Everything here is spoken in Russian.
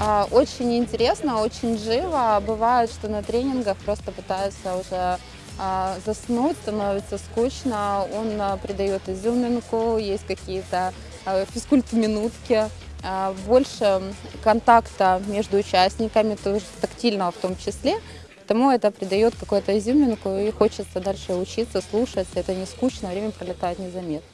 А, очень интересно, очень живо. Бывает, что на тренингах просто пытаются уже а, заснуть, становится скучно. Он а, придает изюминку, есть какие-то физкульт-минутки. Больше контакта между участниками, тоже тактильного в том числе. Потому это придает какую-то изюминку и хочется дальше учиться, слушать. Это не скучно, время пролетает незаметно.